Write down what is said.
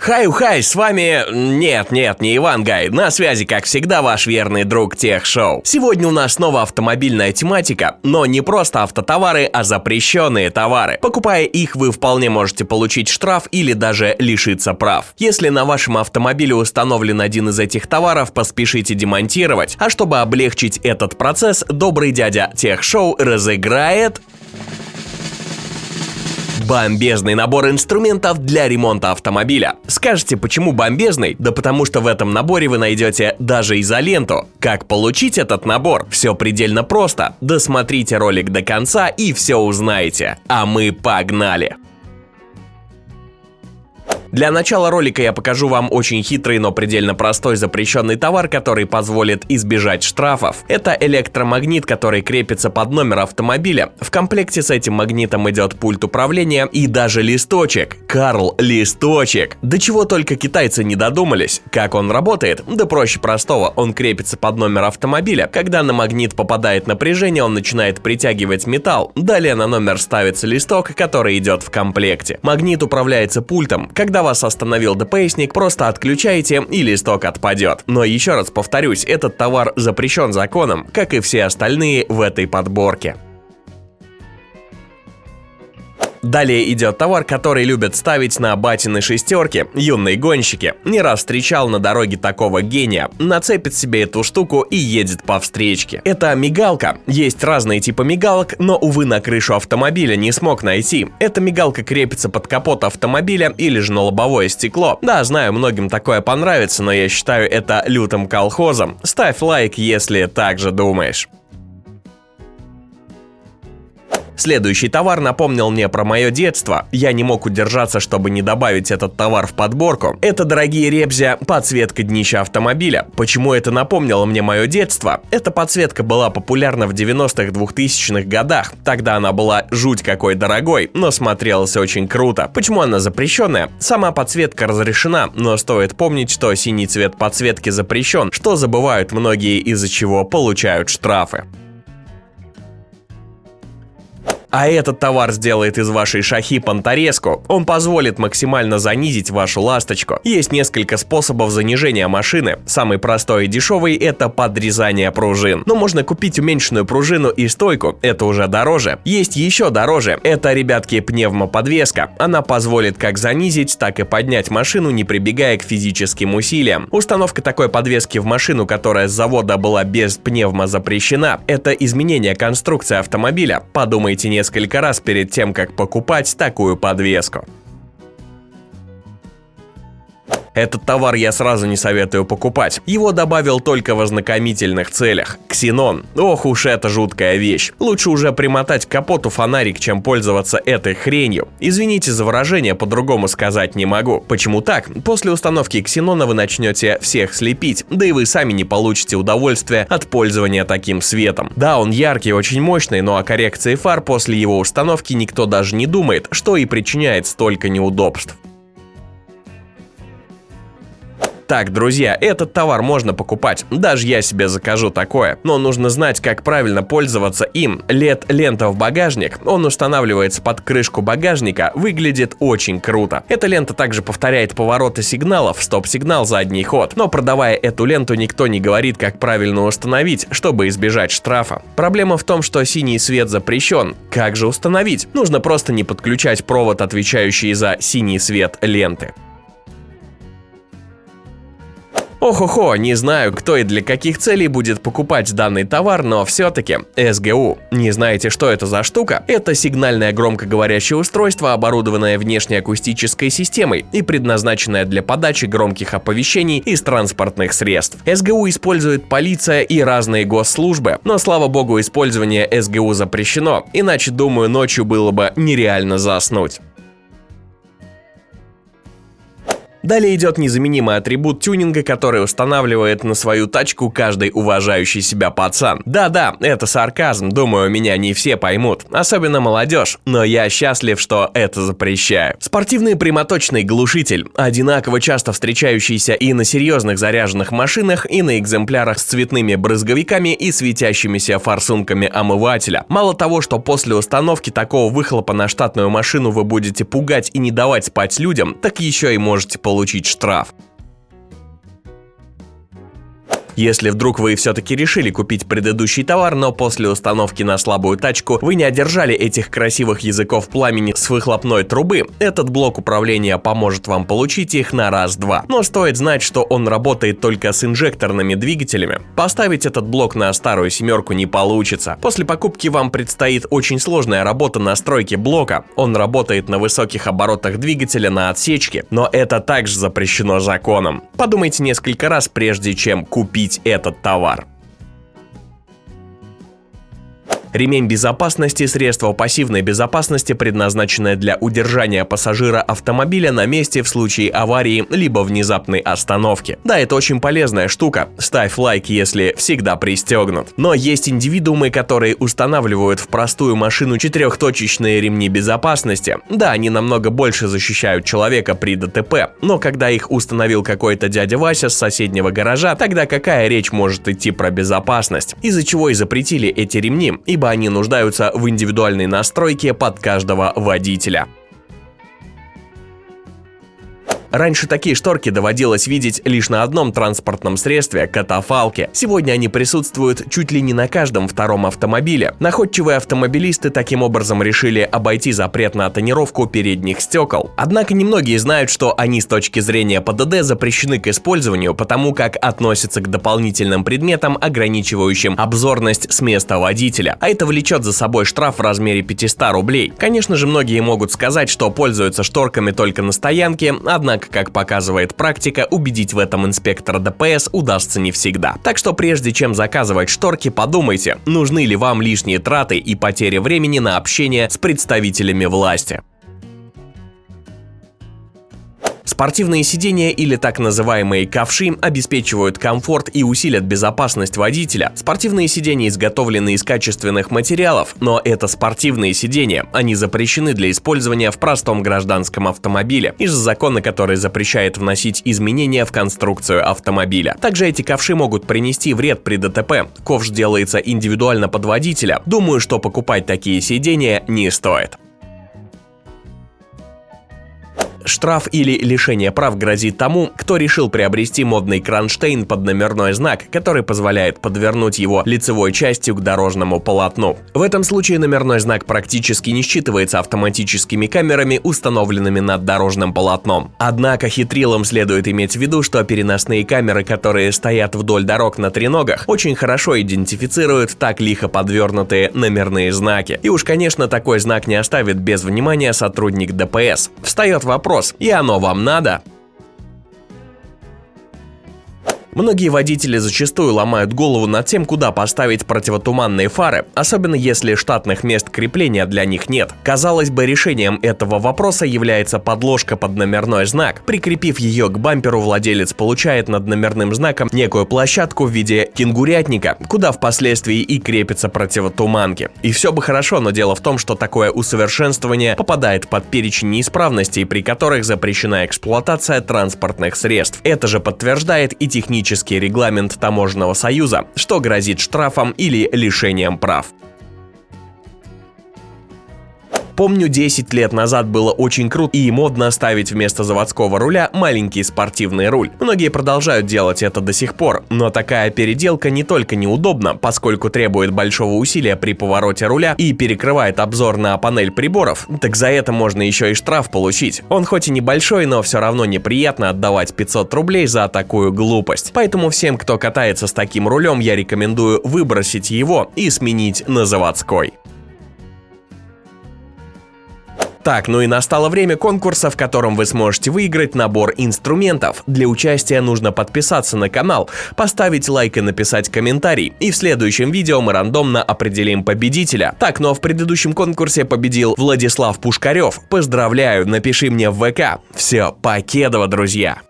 Хай-хай, с вами... Нет, нет, не Иван Гай. На связи, как всегда, ваш верный друг Тех Шоу. Сегодня у нас снова автомобильная тематика, но не просто автотовары, а запрещенные товары. Покупая их, вы вполне можете получить штраф или даже лишиться прав. Если на вашем автомобиле установлен один из этих товаров, поспешите демонтировать. А чтобы облегчить этот процесс, добрый дядя Тех Шоу разыграет Бомбезный набор инструментов для ремонта автомобиля. Скажете, почему бомбезный? Да потому что в этом наборе вы найдете даже изоленту. Как получить этот набор? Все предельно просто. Досмотрите ролик до конца и все узнаете. А мы погнали! Для начала ролика я покажу вам очень хитрый, но предельно простой запрещенный товар, который позволит избежать штрафов. Это электромагнит, который крепится под номер автомобиля. В комплекте с этим магнитом идет пульт управления и даже листочек. Карл, листочек. До чего только китайцы не додумались. Как он работает? Да проще простого. Он крепится под номер автомобиля. Когда на магнит попадает напряжение, он начинает притягивать металл. Далее на номер ставится листок, который идет в комплекте. Магнит управляется пультом. Когда когда вас остановил ДПСник, просто отключаете и листок отпадет. Но еще раз повторюсь, этот товар запрещен законом, как и все остальные в этой подборке. Далее идет товар, который любят ставить на батины шестерки, юные гонщики. Не раз встречал на дороге такого гения. Нацепит себе эту штуку и едет по встречке. Это мигалка. Есть разные типы мигалок, но, увы, на крышу автомобиля не смог найти. Эта мигалка крепится под капот автомобиля или же на лобовое стекло. Да, знаю, многим такое понравится, но я считаю это лютым колхозом. Ставь лайк, если так же думаешь. Следующий товар напомнил мне про мое детство. Я не мог удержаться, чтобы не добавить этот товар в подборку. Это, дорогие ребзя, подсветка днища автомобиля. Почему это напомнило мне мое детство? Эта подсветка была популярна в 90-х 2000-х годах. Тогда она была жуть какой дорогой, но смотрелась очень круто. Почему она запрещенная? Сама подсветка разрешена, но стоит помнить, что синий цвет подсветки запрещен, что забывают многие из-за чего получают штрафы. А этот товар сделает из вашей шахи понторезку. Он позволит максимально занизить вашу ласточку. Есть несколько способов занижения машины. Самый простой и дешевый это подрезание пружин. Но можно купить уменьшенную пружину и стойку, это уже дороже. Есть еще дороже. Это, ребятки, пневмоподвеска. Она позволит как занизить, так и поднять машину, не прибегая к физическим усилиям. Установка такой подвески в машину, которая с завода была без пневмо запрещена, это изменение конструкции автомобиля. Подумайте не несколько раз перед тем, как покупать такую подвеску. Этот товар я сразу не советую покупать. Его добавил только в ознакомительных целях. Ксенон. Ох уж это жуткая вещь. Лучше уже примотать к капоту фонарик, чем пользоваться этой хренью. Извините за выражение, по-другому сказать не могу. Почему так? После установки ксенона вы начнете всех слепить, да и вы сами не получите удовольствия от пользования таким светом. Да, он яркий, очень мощный, но о коррекции фар после его установки никто даже не думает, что и причиняет столько неудобств. Так, друзья, этот товар можно покупать, даже я себе закажу такое, но нужно знать, как правильно пользоваться им. LED-лента в багажник, он устанавливается под крышку багажника, выглядит очень круто. Эта лента также повторяет повороты сигналов, стоп-сигнал, задний ход, но продавая эту ленту никто не говорит, как правильно установить, чтобы избежать штрафа. Проблема в том, что синий свет запрещен. Как же установить? Нужно просто не подключать провод, отвечающий за синий свет ленты. Ох-охо, не знаю, кто и для каких целей будет покупать данный товар, но все-таки СГУ. Не знаете, что это за штука? Это сигнальное громкоговорящее устройство, оборудованное внешней акустической системой и предназначенное для подачи громких оповещений из транспортных средств. СГУ использует полиция и разные госслужбы, но слава богу использование СГУ запрещено, иначе, думаю, ночью было бы нереально заснуть. Далее идет незаменимый атрибут тюнинга, который устанавливает на свою тачку каждый уважающий себя пацан. Да-да, это сарказм, думаю, меня не все поймут, особенно молодежь, но я счастлив, что это запрещаю. Спортивный прямоточный глушитель, одинаково часто встречающийся и на серьезных заряженных машинах, и на экземплярах с цветными брызговиками и светящимися форсунками омывателя. Мало того, что после установки такого выхлопа на штатную машину вы будете пугать и не давать спать людям, так еще и можете получить получить штраф. Если вдруг вы все-таки решили купить предыдущий товар, но после установки на слабую тачку вы не одержали этих красивых языков пламени с выхлопной трубы, этот блок управления поможет вам получить их на раз-два. Но стоит знать, что он работает только с инжекторными двигателями. Поставить этот блок на старую семерку не получится. После покупки вам предстоит очень сложная работа настройки блока. Он работает на высоких оборотах двигателя на отсечке, но это также запрещено законом. Подумайте несколько раз, прежде чем купить купить этот товар. Ремень безопасности – средство пассивной безопасности, предназначенное для удержания пассажира автомобиля на месте в случае аварии либо внезапной остановки. Да, это очень полезная штука. Ставь лайк, если всегда пристегнут. Но есть индивидуумы, которые устанавливают в простую машину четырехточечные ремни безопасности. Да, они намного больше защищают человека при ДТП, но когда их установил какой-то дядя Вася с соседнего гаража, тогда какая речь может идти про безопасность? Из-за чего и запретили эти ремни, и ибо они нуждаются в индивидуальной настройке под каждого водителя. Раньше такие шторки доводилось видеть лишь на одном транспортном средстве – катафалке. Сегодня они присутствуют чуть ли не на каждом втором автомобиле. Находчивые автомобилисты таким образом решили обойти запрет на тонировку передних стекол. Однако немногие знают, что они с точки зрения ПДД запрещены к использованию, потому как относятся к дополнительным предметам, ограничивающим обзорность с места водителя. А это влечет за собой штраф в размере 500 рублей. Конечно же, многие могут сказать, что пользуются шторками только на стоянке, однако Однако, как показывает практика, убедить в этом инспектора ДПС удастся не всегда. Так что прежде чем заказывать шторки, подумайте, нужны ли вам лишние траты и потери времени на общение с представителями власти. Спортивные сидения или так называемые ковши обеспечивают комфорт и усилят безопасность водителя. Спортивные сидения изготовлены из качественных материалов, но это спортивные сидения. Они запрещены для использования в простом гражданском автомобиле из-за закона, который запрещает вносить изменения в конструкцию автомобиля. Также эти ковши могут принести вред при ДТП. Ковш делается индивидуально под водителя. Думаю, что покупать такие сидения не стоит. Штраф или лишение прав грозит тому, кто решил приобрести модный кронштейн под номерной знак, который позволяет подвернуть его лицевой частью к дорожному полотну. В этом случае номерной знак практически не считывается автоматическими камерами, установленными над дорожным полотном. Однако хитрилам следует иметь в виду, что переносные камеры, которые стоят вдоль дорог на треногах, очень хорошо идентифицируют так лихо подвернутые номерные знаки. И уж, конечно, такой знак не оставит без внимания сотрудник ДПС. Встает вопрос, и оно вам надо? Многие водители зачастую ломают голову над тем, куда поставить противотуманные фары, особенно если штатных мест крепления для них нет. Казалось бы, решением этого вопроса является подложка под номерной знак. Прикрепив ее к бамперу, владелец получает над номерным знаком некую площадку в виде кенгурятника, куда впоследствии и крепятся противотуманки. И все бы хорошо, но дело в том, что такое усовершенствование попадает под перечень неисправностей, при которых запрещена эксплуатация транспортных средств. Это же подтверждает и технический технический регламент Таможенного союза, что грозит штрафом или лишением прав. Помню, 10 лет назад было очень круто и модно ставить вместо заводского руля маленький спортивный руль. Многие продолжают делать это до сих пор, но такая переделка не только неудобна, поскольку требует большого усилия при повороте руля и перекрывает обзор на панель приборов, так за это можно еще и штраф получить. Он хоть и небольшой, но все равно неприятно отдавать 500 рублей за такую глупость. Поэтому всем, кто катается с таким рулем, я рекомендую выбросить его и сменить на заводской. Так, ну и настало время конкурса, в котором вы сможете выиграть набор инструментов. Для участия нужно подписаться на канал, поставить лайк и написать комментарий. И в следующем видео мы рандомно определим победителя. Так, ну а в предыдущем конкурсе победил Владислав Пушкарев. Поздравляю, напиши мне в ВК. Все, покедово, друзья!